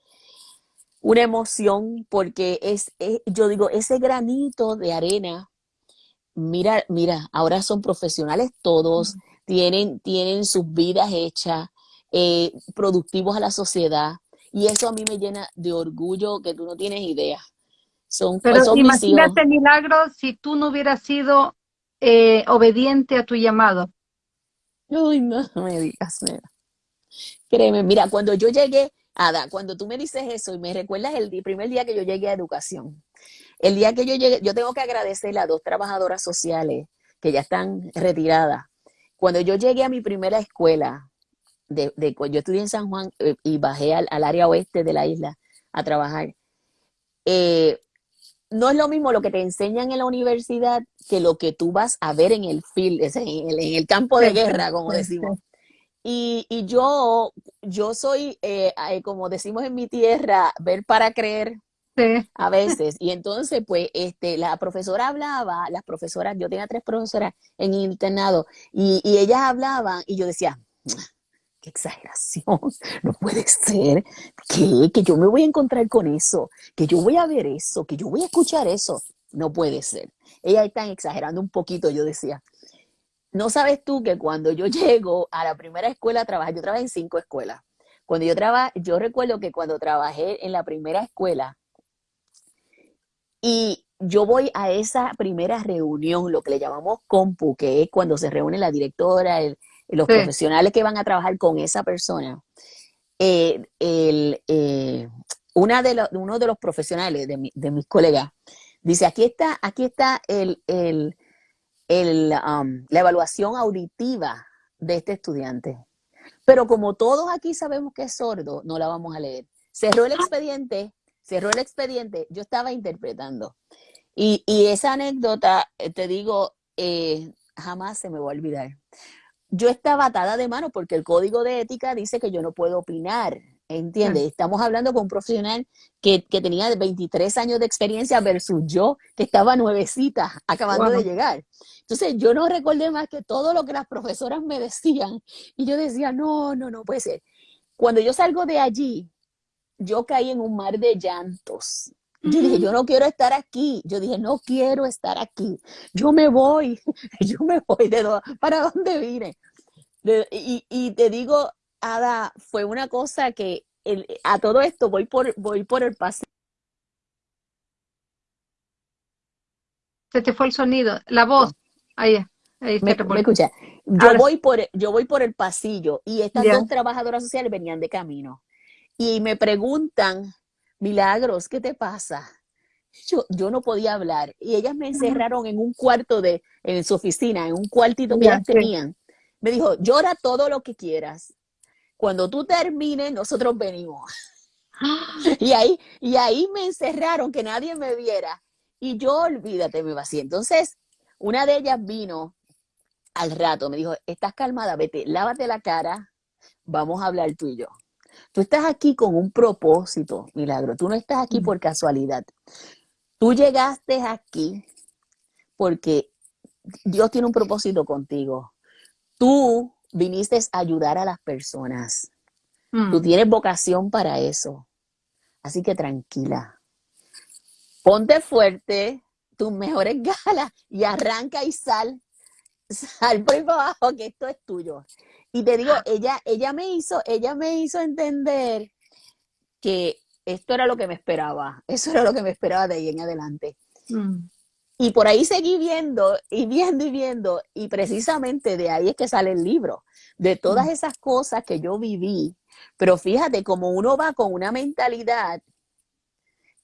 una emoción porque es, es- yo digo, ese granito de arena, mira, mira, ahora son profesionales todos, tienen, tienen sus vidas hechas, eh, productivos a la sociedad, y eso a mí me llena de orgullo que tú no tienes idea. Son, Pero son imagínate, Milagro, si tú no hubieras sido eh, obediente a tu llamado. Uy, no me digas, nena. Créeme, mira, cuando yo llegué, Ada, cuando tú me dices eso y me recuerdas el primer día que yo llegué a educación, el día que yo llegué, yo tengo que agradecerle a dos trabajadoras sociales que ya están retiradas. Cuando yo llegué a mi primera escuela, de, de- yo estudié en San Juan eh, y bajé al, al área oeste de la isla a trabajar, eh, no es lo mismo lo que te enseñan en la universidad que lo que tú vas a ver en el field, en el, campo de guerra, como decimos. Y, yo, yo soy, eh, como decimos en mi tierra, ver para creer a veces. Y entonces, pues, este, la profesora hablaba, las profesoras, yo tenía tres profesoras en internado, y, y ellas hablaban, y yo decía, qué exageración, no puede ser, ¿Qué? que yo me voy a encontrar con eso, que yo voy a ver eso, que yo voy a escuchar eso, no puede ser. Ellas están exagerando un poquito, yo decía, no sabes tú que cuando yo llego a la primera escuela a trabajar, yo trabajé en cinco escuelas. Cuando yo trabajé, yo recuerdo que cuando trabajé en la primera escuela y yo voy a esa primera reunión, lo que le llamamos compu, que es cuando se reúne la directora, los profesionales que van a trabajar con esa persona. Eh, eh, una de uno de los profesionales de, mis colegas dice, aquí está, aquí está el, Um, la evaluación auditiva de este estudiante. Pero como todos aquí sabemos que es sordo, no la vamos a leer. Cerró el expediente, cerró el expediente, yo estaba interpretando. Y, esa anécdota, eh, te digo, eh, jamás se me va a olvidar. Yo estaba atada de mano porque el código de ética dice que yo no puedo opinar ¿Entiendes? Estamos hablando con un profesional que, tenía 23 años de experiencia versus yo, que estaba nuevecita, acabando de llegar. Entonces, yo no recordé más que todo lo que las profesoras me decían. Y yo decía, no, no, no puede ser. Cuando yo salgo de allí, yo caí en un mar de llantos. Yo dije, yo no quiero estar aquí. Yo dije, no quiero estar aquí. Yo me voy. yo me voy. ¿De ¿Para dónde vine? y, y te digo, Ada, fue una cosa que a todo esto voy por, voy por el pasillo. Se te fue el sonido, la voz. Ahí, ahí me, me escucha. Yo voy, por, yo voy por el pasillo y estas dos trabajadoras sociales venían de camino. Y me preguntan, Milagros, ¿qué te pasa? Yo, yo no podía hablar. Y ellas me encerraron en un cuarto de, en su oficina, en un cuartito que ellas tenían. Me dijo, llora todo lo que quieras cuando tú termines, nosotros venimos. y, ahí, y ahí me encerraron, que nadie me viera. Y yo, olvídate, me vacié. Entonces, una de ellas vino al rato, me dijo, estás calmada, vete, lávate la cara, vamos a hablar tú y yo. Tú estás aquí con un propósito, Milagro. Tú no estás aquí mm. por casualidad. Tú llegaste aquí porque Dios tiene un propósito contigo. Tú viniste a ayudar a las personas. Tú mm. tienes vocación para eso. Así que tranquila. Ponte fuerte, tus mejores galas y arranca y sal. Sal por abajo que esto es tuyo. Y te digo, ella, ella me hizo, ella me hizo entender que esto era lo que me esperaba. Eso era lo que me esperaba de ahí en adelante. Mm. Y por ahí seguí viendo y viendo y viendo, y precisamente de ahí es que sale el libro, de todas mm. esas cosas que yo viví. Pero fíjate, como uno va con una mentalidad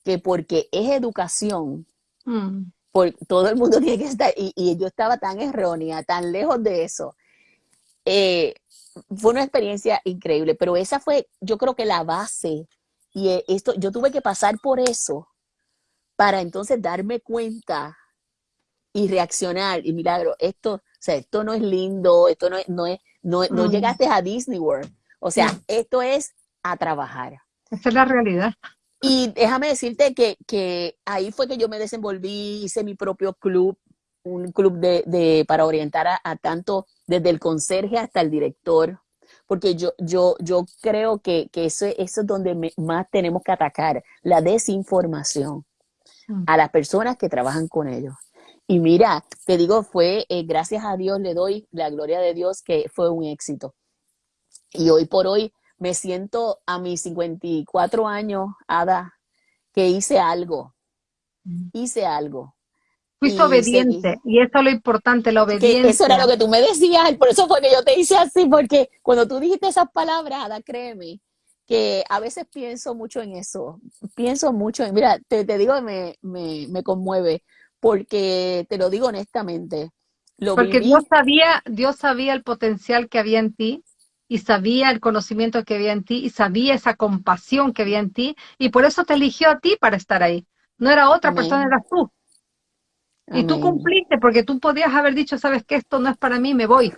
que porque es educación, mm. por, todo el mundo tiene que estar, y, yo estaba tan errónea, tan lejos de eso. Eh, fue una experiencia increíble, pero esa fue, yo creo que la base, y eh, esto, yo tuve que pasar por eso para entonces darme cuenta y reaccionar. Y milagro, esto, o sea, esto no es lindo, esto no es, no es, no, no llegaste a Disney World. O sea, esto es a trabajar. Esa es la realidad. Y déjame decirte que, que ahí fue que yo me desenvolví, hice mi propio club, un club de, de para orientar a, tanto desde el conserje hasta el director, porque yo, yo, yo creo que, que eso, eso es donde más tenemos que atacar, la desinformación mm. a las personas que trabajan con ellos. Y mira, te digo, fue, eh, gracias a Dios le doy la gloria de Dios que fue un éxito. Y hoy por hoy me siento a mis 54 años, Ada, que hice algo. Mm. Hice algo. Fuiste obediente, y eso es lo importante, la obediencia. eso era lo que tú me decías, por eso fue que yo te hice así, porque cuando tú dijiste esas palabras, Ada, créeme, que a veces pienso mucho en eso, pienso mucho en, mira, te, te digo, me, me, me conmueve, porque te lo digo honestamente. porque Dios sabía, Dios sabía el potencial que había en ti y sabía el conocimiento que había en ti y sabía esa compasión que había en ti y por eso te eligió a ti para estar ahí. No era otra persona, eras tú. Y tú cumpliste porque tú podías haber dicho, sabes que esto no es para mí, me voy.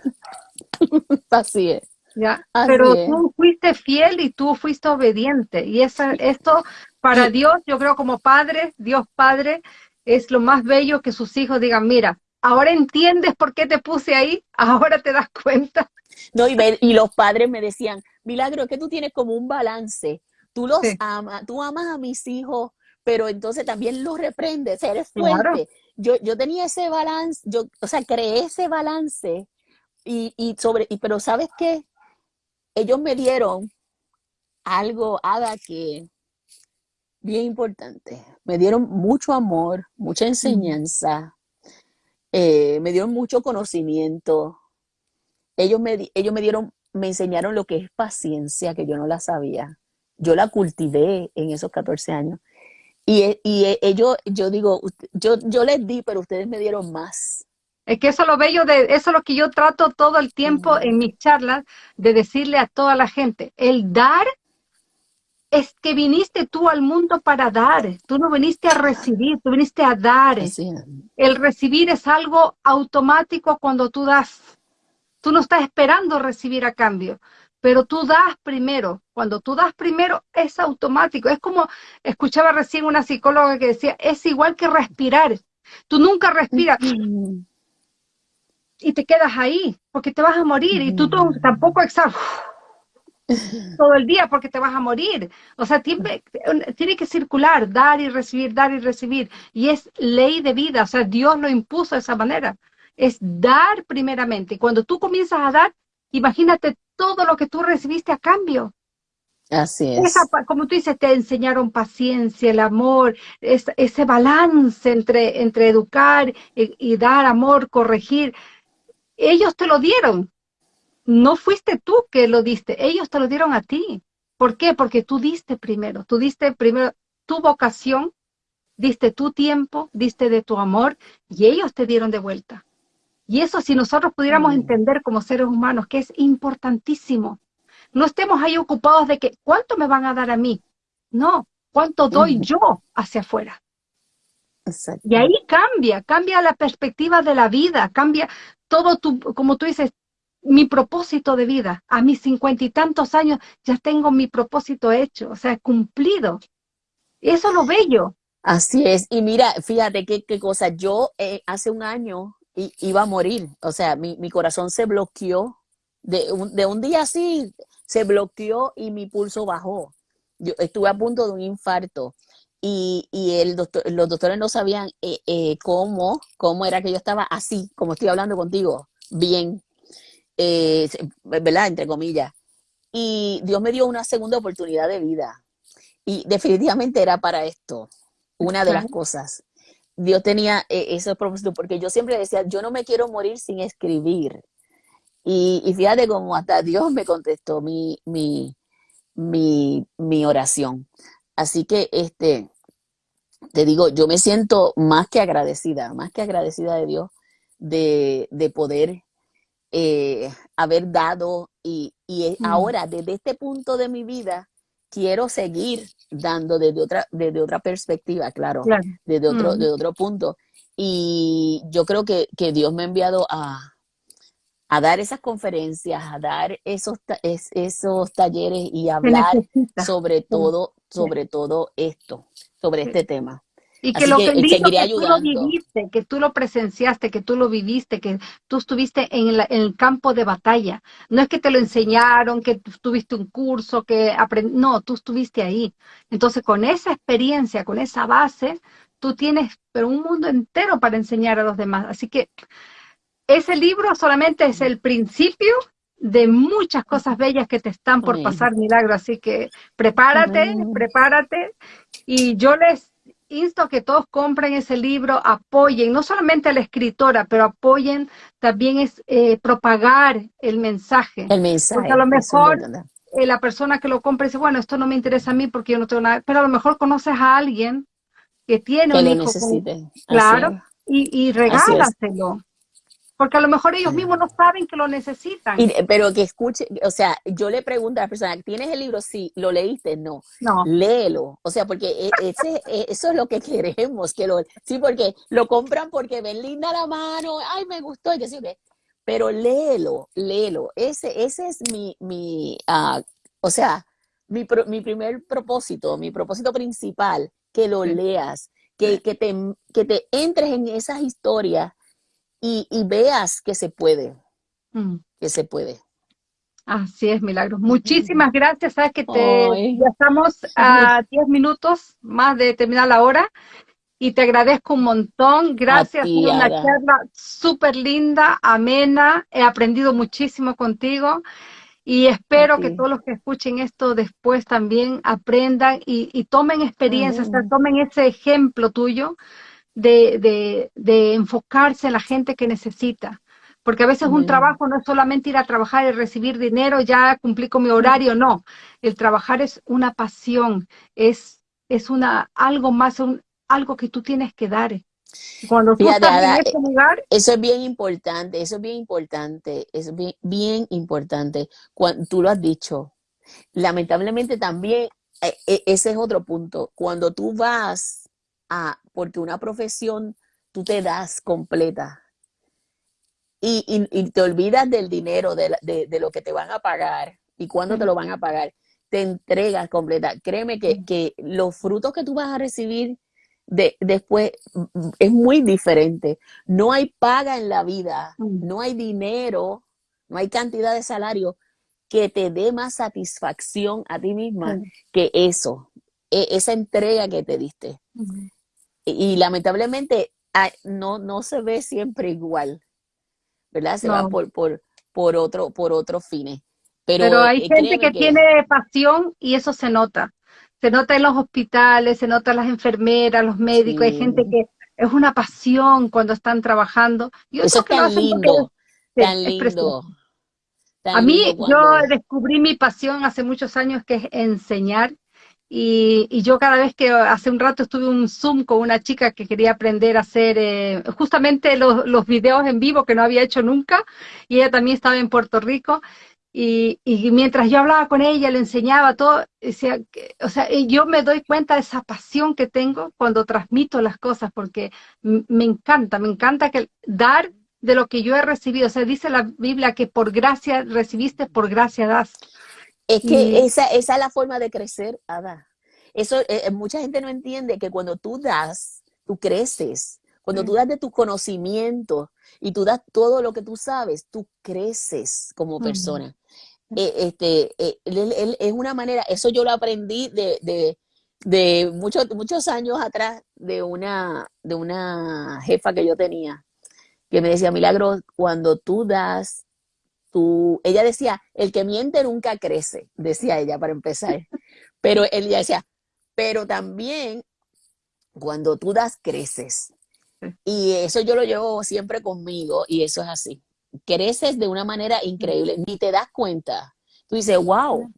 Así es. ¿Ya? Pero tú fuiste fiel y tú fuiste obediente. Y esa, esto para Dios, yo creo como padre, Dios Padre, es lo más bello que sus hijos digan, mira, ahora entiendes por qué te puse ahí, ahora te das cuenta. No, y, y los padres me decían, Milagro, es que tú tienes como un balance. Tú los amas, tú amas a mis hijos, pero entonces también los reprendes, eres fuerte. Yo, yo tenía ese balance, yo, o sea, creé ese balance y, y sobre, y, pero ¿sabes qué? Ellos me dieron algo, Ada, que bien importante. Me dieron mucho amor, mucha enseñanza, eh, me dieron mucho conocimiento. Ellos me, ellos me dieron, me enseñaron lo que es paciencia, que yo no la sabía. Yo la cultivé en esos 14 años. Y, y e, ellos, yo digo, yo, yo les di, pero ustedes me dieron más. Es que eso es lo bello de, eso es lo que yo trato todo el tiempo en mis charlas, de decirle a toda la gente, el dar es que viniste tú al mundo para dar, tú no viniste a recibir, tú viniste a dar. El recibir es algo automático cuando tú das. Tú no estás esperando recibir a cambio pero tú das primero. Cuando tú das primero es automático. Es como escuchaba recién una psicóloga que decía, es igual que respirar. Tú nunca respiras y te quedas ahí porque te vas a morir y tú tampoco exhalas todo el día porque te vas a morir. O sea, tiene, tiene que circular, dar y recibir, dar y recibir. Y es ley de vida, o sea, Dios lo impuso de esa manera. Es dar primeramente. Cuando tú comienzas a dar, imagínate todo lo que tú recibiste a cambio. Así es. como tú dices, te enseñaron paciencia, el amor, ese balance entre, entre educar y, dar amor, corregir. Ellos te lo dieron. No fuiste tú que lo diste, ellos te lo dieron a ti. ¿Por qué? Porque tú diste primero, tú diste primero tu vocación, diste tu tiempo, diste de tu amor y ellos te dieron de vuelta. Y eso si nosotros pudiéramos mm. entender como seres humanos que es importantísimo, no estemos ahí ocupados de que cuánto me van a dar a mí, no, cuánto doy yo hacia afuera. Y ahí cambia, cambia la perspectiva de la vida, cambia todo tu, como tú dices, mi propósito de vida. A mis cincuenta y tantos años ya tengo mi propósito hecho, o sea, cumplido. Eso es lo bello. Así es. Y mira, fíjate qué, qué cosa. Yo eh, hace un año iba a morir. O sea, mi, corazón se bloqueó. De un, de un, día así, se bloqueó y mi pulso bajó. Yo estuve a punto de un infarto. Y, el doctor, los doctores no sabían eh, eh, cómo, cómo era que yo estaba así, como estoy hablando contigo, bien, eh, ¿verdad? Entre comillas. Y Dios me dio una segunda oportunidad de vida. Y definitivamente era para esto, una de las cosas. Dios tenía eh, ese propósito, porque yo siempre decía, yo no me quiero morir sin escribir. Y, fíjate cómo hasta Dios me contestó mi, mi, mi, oración. Así que, este, te digo, yo me siento más que agradecida, más que agradecida de Dios de, poder eh, haber dado y, y mm. ahora, desde este punto de mi vida, quiero seguir dando desde otra, desde otra perspectiva, claro, desde otro, de otro punto. Y yo creo que, Dios me ha enviado a, dar esas conferencias, a dar esos, esos talleres y hablar sobre todo, sobre todo esto, sobre este tema. Y que lo que, tú lo viviste, que tú lo presenciaste, que tú lo viviste, que tú estuviste en, el campo de batalla. No es que te lo enseñaron, que tuviste un curso, que aprendiste, no, tú estuviste ahí. Entonces, con esa experiencia, con esa base, tú tienes pero un mundo entero para enseñar a los demás. Así que ese libro solamente es el principio de muchas cosas bellas que te están por pasar, milagro. Así que prepárate, prepárate. Y yo les insto a que todos compren ese libro, apoyen, no solamente a la escritora, pero apoyen también es eh, propagar el mensaje. El mensaje. Porque a lo mejor eh, la persona que lo compra dice, bueno, esto no me interesa a mí porque yo no tengo nada, pero a lo mejor conoces a alguien que tiene un hijo. necesite. claro, y, y regálaselo. Porque a lo mejor ellos mismos no saben que lo necesitan. pero que escuche, o sea, yo le pregunto a la persona, ¿tienes el libro? Sí, ¿lo leíste? No. No. Léelo. O sea, porque e, ese, e, eso es lo que queremos, que lo, sí, porque lo compran porque ven linda la mano, ay, me gustó, y que sí, pero léelo, léelo. Ese, ese es mi, mi uh, o sea, mi, mi primer propósito, mi propósito principal, que lo leas, que, que, te, que te entres en esas historias y, veas que se puede, mm. que se puede. Así es, Milagros. Muchísimas gracias. Sabes que te, ya estamos a 10 minutos más de terminar la hora y te agradezco un montón. Gracias, por una charla súper linda, amena. He aprendido muchísimo contigo y espero que todos los que escuchen esto después también aprendan y, tomen experiencias, tomen ese ejemplo tuyo de, de, enfocarse en la gente que necesita. Porque a veces un trabajo no es solamente ir a trabajar y recibir dinero, ya cumplí con mi horario, no. El trabajar es una pasión, es, es una, algo más, un, algo que tú tienes que dar. Cuando tú estás en ese lugar, eso es bien importante, eso es bien importante, es bien, bien importante. Cuando, tú lo has dicho. Lamentablemente también, e, e, ese es otro punto. Cuando tú vas porque una profesión tú te das completa. Y, te olvidas del dinero, de, lo que te van a pagar y cuándo te lo van a pagar, te entregas completa. Créeme que, los frutos que tú vas a recibir de, después mm, es muy diferente. No hay paga en la vida, no hay dinero, no hay cantidad de salario que te dé más satisfacción a ti misma que eso, e, esa entrega que te diste y lamentablemente no, no se ve siempre igual, ¿verdad? Se va por, por, por, otro, por otros fines. Pero, hay eh, gente que, tiene pasión y eso se nota. Se nota en los hospitales, se nota en las enfermeras, los médicos, hay gente que es una pasión cuando están trabajando. eso es tan lindo, tan lindo. a mí, yo descubrí mi pasión hace muchos años que es enseñar y, yo cada vez que hace un rato estuve un Zoom con una chica que quería aprender a hacer eh, justamente los, los, videos en vivo que no había hecho nunca, y ella también estaba en Puerto Rico, y, y mientras yo hablaba con ella, le enseñaba todo, o sea, yo me doy cuenta de esa pasión que tengo cuando transmito las cosas, porque me encanta, me encanta que dar de lo que yo he recibido, o sea, dice la Biblia que por gracia recibiste, por gracia das. Es que esa, esa, es la forma de crecer, Ada. Eso, eh, eh, mucha gente no entiende que cuando tú das, tú creces. Cuando tú das de tu conocimiento y tú das todo lo que tú sabes, tú creces como persona. Eh, este, es una manera, eso yo lo aprendí de, de, muchos, muchos años atrás de una, de una jefa que yo tenía, que me decía, Milagro, cuando tú das ella decía, el que miente nunca crece, decía ella para empezar. Pero ella decía, pero también cuando tú das, creces. Y eso yo lo llevo siempre conmigo y eso es así. Creces de una manera increíble, ni te das cuenta. Tú dices, wow,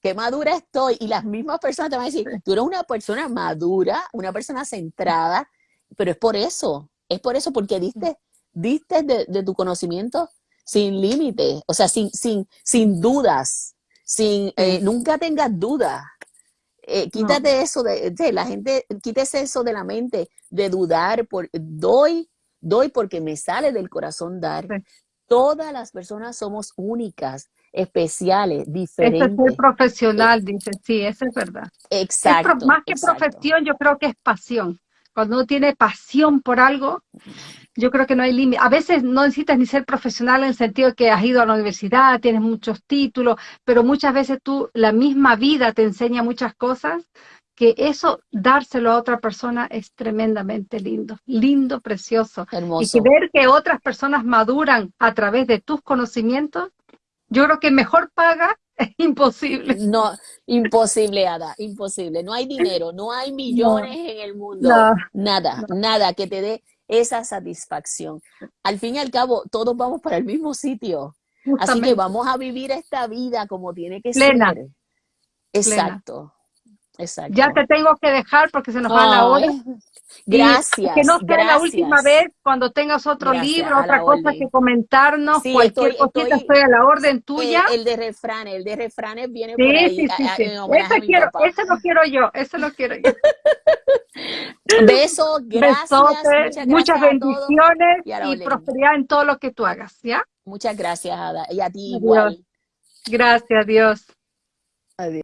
qué madura estoy. Y las mismas personas te van a decir, tú eres una persona madura, una persona centrada, pero es por eso, es por eso, porque diste, diste de, de tu conocimiento sin límite, o sea, sin, sin, sin dudas, sin, eh, nunca tengas dudas. Eh, quítate eso de, la gente, quítese eso de la mente, de dudar, por, doy, doy porque me sale del corazón dar. Todas las personas somos únicas, especiales, diferentes. Ese es el profesional, dice, sí, eso es verdad. Exacto. más que profesión, yo creo que es pasión. Cuando uno tiene pasión por algo, yo creo que no hay límite. A veces no necesitas ni ser profesional en el sentido de que has ido a la universidad, tienes muchos títulos, pero muchas veces tú, la misma vida te enseña muchas cosas, que eso, dárselo a otra persona es tremendamente lindo, lindo, precioso. Hermoso. Y que ver que otras personas maduran a través de tus conocimientos, yo creo que mejor paga es imposible. No, imposible, Ada, imposible. No hay dinero, no hay millones en el mundo, nada, nada que te dé esa satisfacción. Al fin y al cabo, todos vamos para el mismo sitio. Así que vamos a vivir esta vida como tiene que ser. Exacto. Exacto. Ya te tengo que dejar porque se nos va la hora. Gracias. que no sea gracias. la última vez cuando tengas otro Gracias, libro, otra cosa orden. que comentarnos, Sí, cualquier estoy- cosita, estoy- estoy a la orden tuya. el de refranes, el de refranes viene por sí, ahí sí, sí, a- sí. Ese quiero, ese lo quiero yo, ese lo quiero yo. Besos, gracias, Besotes, muchas muchas gracias todos. bendiciones y y prosperidad en todo lo que tú hagas, ¿ya? Muchas gracias, Ada. Y a ti Adiós. igual. Gracias, Dios. Adiós.